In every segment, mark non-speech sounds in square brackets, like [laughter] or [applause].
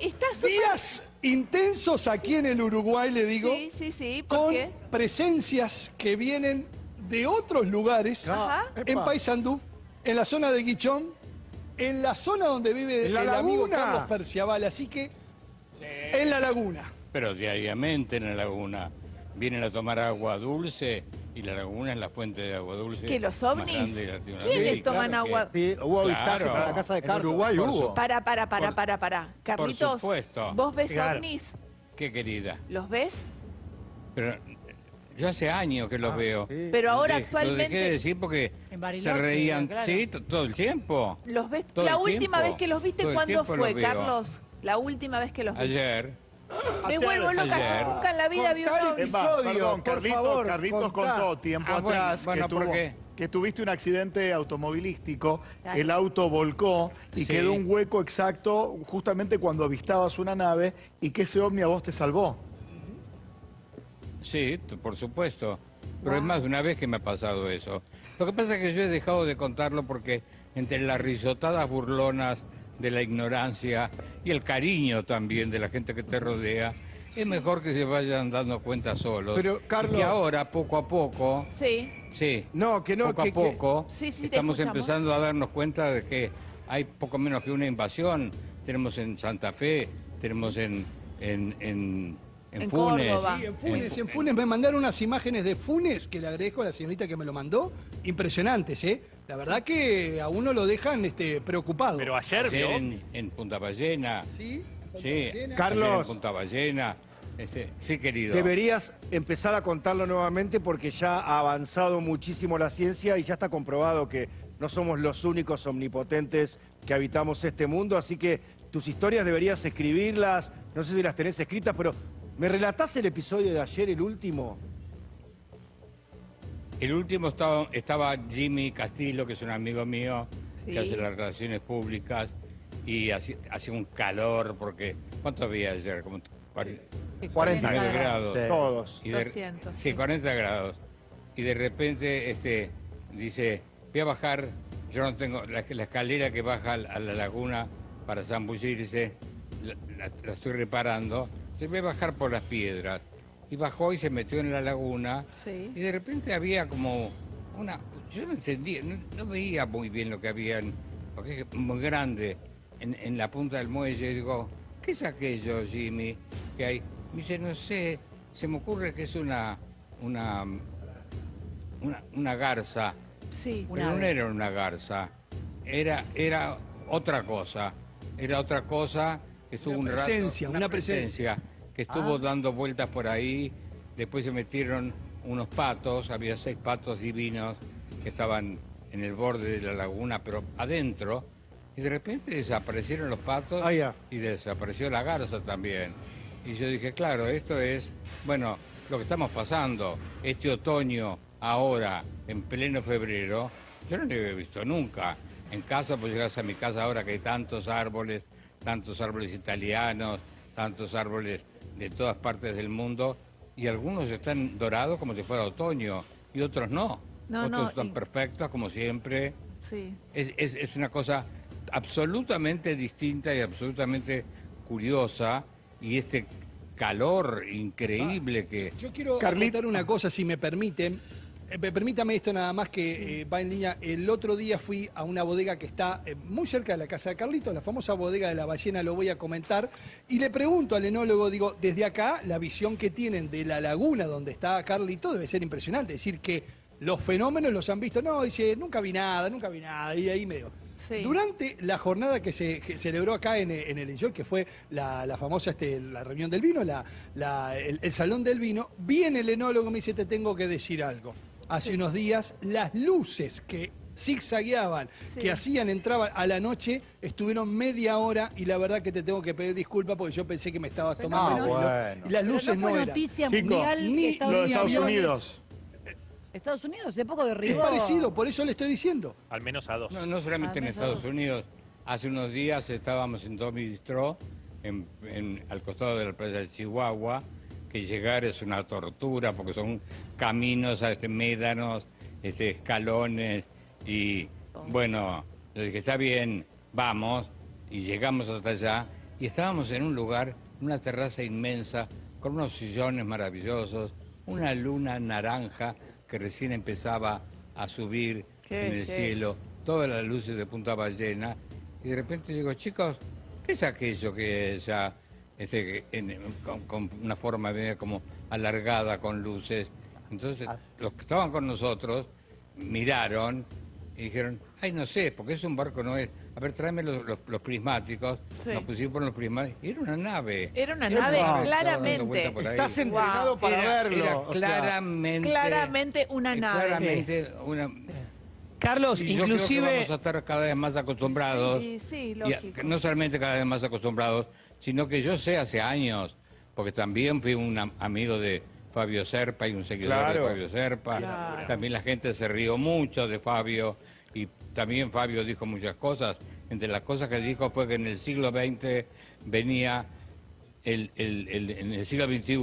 Está. Días intensos aquí en el Uruguay, le digo, Sí, sí, sí, ¿por con qué? presencias que vienen de otros lugares, Ajá. en. Paysandú, en la zona de Guichón, en la zona donde vive la el amigo. Carlos Perciabal, así que en la laguna. Pero diariamente en la laguna vienen a tomar agua dulce y la laguna es la fuente de agua dulce. ¿Que los ovnis? de. ¿Quiénes Sí, toman claro que- agua? Sí, hubo avistajes Claro. a la casa de En Carlos. Uruguay Por hubo. Para, para, para, Por- para, para. Carlitos, supuesto. ¿vos ves Claro. ovnis? Qué querida. ¿Los ves? Pero yo hace años que los Ah, veo. sí. Pero ahora Lo dejé- Lo dejé de actualmente... decir porque En se reían, claro. sí, todo el tiempo. ¿Los ves? La última tiempo. vez que los viste, ¿cuándo fue. Carlos? La última vez que los viste. Ayer, Me Ayer. vuelvo loca, Ayer. yo nunca en la vida vi un episodio. Perdón, por Carlitos, favor, Carlitos contá. contó tiempo Ah, bueno, atrás bueno, que, ¿por tuvo- qué? que tuviste un accidente automovilístico, Claro. el auto volcó y Sí. quedó un hueco exacto justamente cuando avistabas una nave y que ese ovni a vos te salvó. sí, t- por supuesto. Pero es más de una vez que me ha pasado eso. Lo que pasa es que yo he dejado de contarlo porque entre las risotadas burlonas de la ignorancia y el cariño también de la gente que te rodea, es mejor que se vayan dando cuenta solos. Pero, Y Carlos- que ahora, poco a poco, Sí. sí, No, que no, poco que- a poco, Sí, sí, estamos empezando a darnos cuenta de que hay poco menos que una invasión. Tenemos en Santa Fe, tenemos en, en, en, en En Funes. Córdoba. Sí, en Funes, en Funes me mandaron unas imágenes de Funes, que le agradezco a la señorita que me lo mandó, impresionantes, ¿eh? La verdad que a uno lo dejan este, preocupado. Pero ayer, Ayer en, en Punta Ballena. ¿Sí? Sí, Carlos. ayer en Punta Ballena. Ese- sí, querido. Deberías empezar a contarlo nuevamente porque ya ha avanzado muchísimo la ciencia y ya está comprobado que no somos los únicos omnipotentes que habitamos este mundo, así que tus historias deberías escribirlas, no sé si las tenés escritas, pero ¿me relatás el episodio de ayer, el último? El último estaba, estaba Jimmy Castillo, que es un amigo mío, Sí. que hace las relaciones públicas, y hacía un calor, porque ¿cuánto había ayer? Como 40, 40 grados. grados. Todos. Y de- 200, sí, sí. 40 grados. Y de repente este, dice, voy a bajar, yo no tengo, la, la escalera que baja a la- a la laguna para zambullirse, la, la- la estoy reparando, se a bajar por las piedras. Y bajó y se metió en la laguna. Sí. Y de repente había como una... Yo no entendía, no, no veía muy bien lo que había, porque es muy grande, en, en la punta del muelle. Digo, ¿qué es aquello, Jimmy, que hay? Me dice, no sé, se me ocurre que es una... una una, una garza, Sí. pero no era una garza, era, era otra cosa, era otra cosa que estuvo Una un rato- presencia, una presencia. que estuvo dando vueltas por ahí, después se metieron unos patos, había seis patos divinos que estaban en el borde de la laguna, pero adentro, y de repente desaparecieron los patos Ah, y desapareció la garza también. Y yo dije, claro, esto es, bueno, lo que estamos pasando, este otoño, ahora, en pleno febrero, yo no lo había visto nunca. En casa, pues llegas a mi casa ahora que hay tantos árboles, tantos árboles italianos, tantos árboles de todas partes del mundo, y algunos están dorados como si fuera otoño, y otros no. No, otros no, están y- perfectos como siempre. Sí. Es, es- es una cosa absolutamente distinta y absolutamente curiosa y este calor increíble que... Yo quiero Carlit- comentar una cosa, si me permiten. Eh, pe- permítame esto nada más que eh, va en línea. El otro día fui a una bodega que está eh, muy cerca de la casa de Carlitos, la famosa bodega de la ballena, lo voy a comentar. Y le pregunto al enólogo, digo, desde acá, la visión que tienen de la laguna donde está Carlito debe ser impresionante. Es decir, que los fenómenos los han visto. No, dice, nunca vi nada, nunca vi nada. Y ahí medio. Sí. Durante la jornada que se que celebró acá en, en el Enjoy, que fue la, la famosa este, la reunión del vino, la, la- el, el salón del vino, viene el enólogo y me dice, te tengo que decir algo. Hace unos días, las luces que zigzagueaban, Sí. que hacían, entraban a la noche, estuvieron media hora y la verdad que te tengo que pedir disculpas porque yo pensé que me estabas Pero tomando no, bueno. Y las Pero luces no no, eran. noticia Chico, ni- Estados, Lo de Estados aviones. Unidos. Estados Unidos hace poco Es derribó... parecido, por eso le estoy diciendo. Al menos a dos. No, no solamente Ah, en Estados. Unidos. Hace unos días estábamos en Tommy Distro, en, en- al costado de la playa de Chihuahua, que llegar es una tortura porque son caminos, a este, médanos, este, escalones y bueno, yo dije, está bien, vamos, y llegamos hasta allá y estábamos en un lugar, una terraza inmensa, con unos sillones maravillosos, una luna naranja que recién empezaba a subir en el cielo, todas las luces de Punta Ballena, y de repente digo, chicos, ¿qué es aquello que ya, este, en- con, con una forma media como alargada con luces? Entonces, los que estaban con nosotros miraron y dijeron, ay, no sé, porque es un barco, no es. A ver, tráeme los, los- los prismáticos. Sí. Nos pusimos los prismáticos. Y era una nave. Era una Era nave, claramente. Estás entrenado Wow. para Era- verlo. era o sea, claramente. Claramente una nave. Claramente una. Carlos, Y yo creo que inclusive... vamos a estar cada vez más acostumbrados. Sí, sí, y a- lógico. no solamente cada vez más acostumbrados, sino que yo sé hace años, porque también fui un am- amigo de Fabio Serpa y un seguidor Claro. de Fabio Serpa. Claro. También la gente se rió mucho de Fabio y también Fabio dijo muchas cosas. Entre las cosas que dijo fue que en el siglo XX venía el, el- el- en el siglo XXI,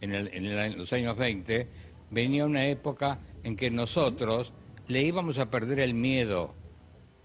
en, el- en el- en los años 20, venía una época en que nosotros le íbamos a perder el miedo,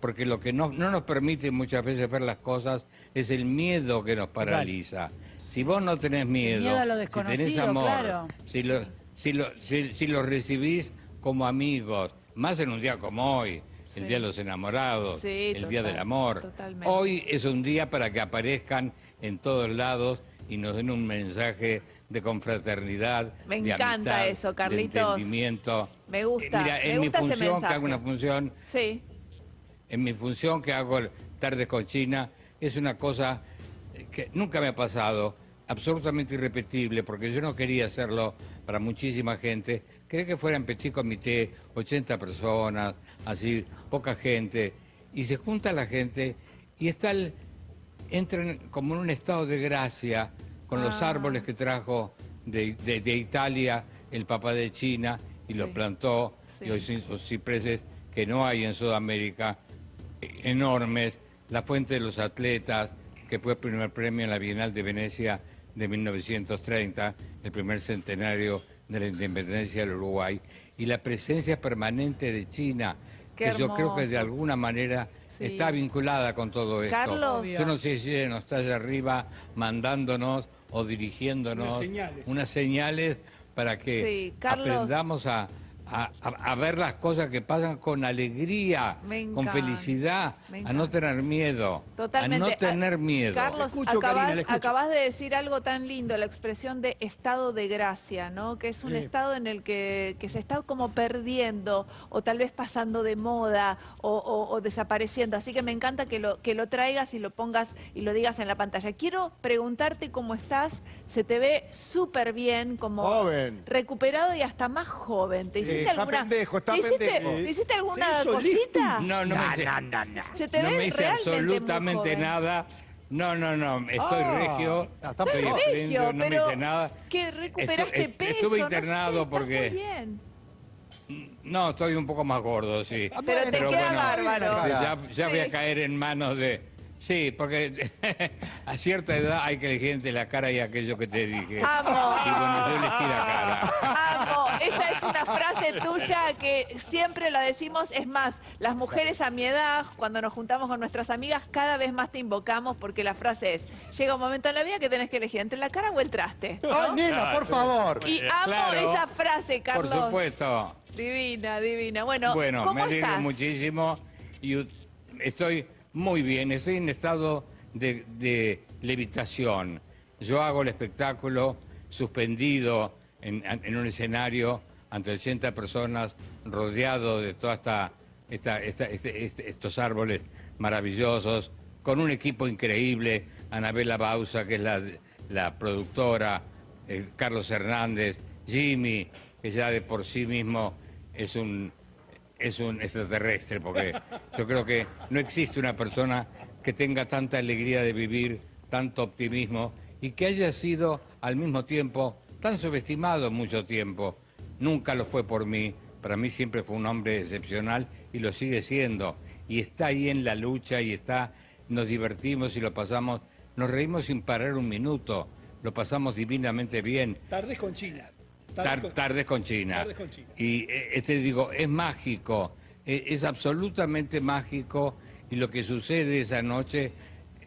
porque lo que no, no nos permite muchas veces ver las cosas es el miedo que nos paraliza. Si vos no tenés miedo, miedo a lo si tenés amor, claro. si, lo, si, lo, si, si los recibís como amigos, más en un día como hoy, el Sí. Día de los Enamorados, Sí, el Día del Amor. totalmente. Hoy es un día para que aparezcan en todos lados y nos den un mensaje de confraternidad, Me de encanta amistad, eso, de Carlitos. entendimiento. Me gusta, Eh, Mira, me en gusta mi ese función, que mensaje. hago una función, Sí, en mi función que hago tardes con China, es una cosa que nunca me ha pasado, absolutamente irrepetible, porque yo no quería hacerlo para muchísima gente. Quería que fuera en petit comité, 80 personas, así, poca gente, y se junta la gente y está el, entran como en un estado de gracia con los Ah. árboles que trajo de, de- de Italia el papá de China y los plantó, Sí. y hoy son esos cipreses que no hay en Sudamérica, eh, enormes, la fuente de los atletas, que fue el primer premio en la Bienal de Venecia de 1930, el primer centenario de la independencia del Uruguay, y la presencia permanente de China, Qué que yo creo que de alguna manera Sí. está vinculada con todo esto. Carlos. Yo no sé si ella nos está allá arriba mandándonos o dirigiéndonos Unas señales. unas señales para que Sí, Carlos. aprendamos a, a- a- a ver las cosas que pasan con alegría, con felicidad, a no tener miedo, Totalmente. a no tener miedo. Carlos, escucho, acabas, Karina, de decir algo tan lindo, la expresión de estado de gracia, ¿no? Que es un Sí. estado en el que, que se está como perdiendo o tal vez pasando de moda o, o- o desapareciendo. Así que me encanta que lo, que lo traigas y lo pongas y lo digas en la pantalla. Quiero preguntarte cómo estás. Se te ve súper bien, como Joven. recuperado y hasta más joven. ¿Te Sí, hiciste está alguna, pendejo, está ¿te hiciste, pendejo. ¿te hiciste alguna cosita? No, no, me hice, Se te no ve me hice absolutamente nada. No, no, no, estoy Ah, regio. está estoy. Regio, no me pero hice nada. que recuperaste Estu- est- peso. Estuve no sé, internado porque... muy bien. No, estoy un poco más gordo, sí. Pero te queda bueno, bárbaro. ya ya voy Sí. a caer en manos de... Sí, porque [laughs] a cierta edad hay que elegir entre la cara y aquello que te dije. Amo. Y bueno, yo elegí la cara. Amo, esa es una frase tuya que siempre la decimos. Es más, las mujeres a mi edad, cuando nos juntamos con nuestras amigas, cada vez más te invocamos porque la frase es, llega un momento en la vida que tenés que elegir entre la cara o el traste. ¿no? Ay, nena, por favor. Y amo Claro. esa frase, Por Carlos. supuesto. Divina, divina. Bueno, Bueno, ¿cómo me alegro estás? muchísimo y estoy muy bien, estoy en estado de, levitación. Yo hago el espectáculo suspendido en, un escenario ante 80 personas, rodeado de toda esta, esta- este- este- estos árboles maravillosos, con un equipo increíble, Anabela Bausa, que es la, la productora, eh, Carlos Hernández, Jimmy, que ya de por sí mismo es un, es un extraterrestre, porque yo creo que no existe una persona que tenga tanta alegría de vivir, tanto optimismo y que haya sido al mismo tiempo tan subestimado mucho tiempo. Nunca lo fue por mí, para mí siempre fue un hombre excepcional y lo sigue siendo. Y está ahí en la lucha y está, nos divertimos y lo pasamos, nos reímos sin parar un minuto, lo pasamos divinamente bien. Tardes con China. Tar- tardes con China. Tardes con China. Y eh, este digo, es mágico, eh, es absolutamente mágico y lo que sucede esa noche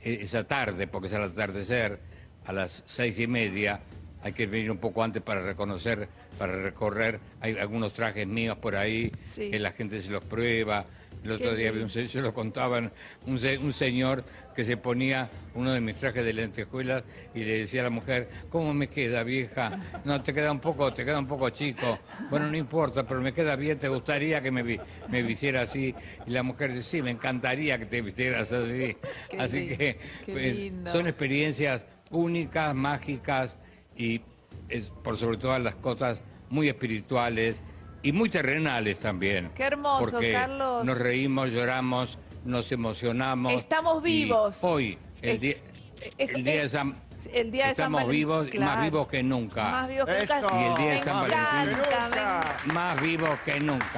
e- esa tarde, porque es al atardecer, a las seis y media, hay que venir un poco antes para reconocer, para recorrer. Hay algunos trajes míos por ahí, Sí. que la gente se los prueba. El otro día vi un se- lo contaban, un, se- un señor que se ponía uno de mis trajes de lentejuelas y le decía a la mujer, ¿cómo me queda, vieja? No, te queda un poco, te queda un poco chico. Bueno, no importa, pero me queda bien, ¿te gustaría que me, vi- me vistiera así? Y la mujer dice, sí, me encantaría que te vistieras así. [laughs] Qué así lindo, que pues, son experiencias únicas, mágicas y es, por sobre todas las cosas muy espirituales y muy terrenales también. Qué hermoso, porque Carlos. Nos reímos, lloramos, nos emocionamos. Estamos vivos. Hoy, el Es- día, es- el día de San... el día de San Estamos Valentín, vivos, y más claro. vivos que nunca. Más vivos que nunca. Y el día de San Valentín. Más vivos que nunca.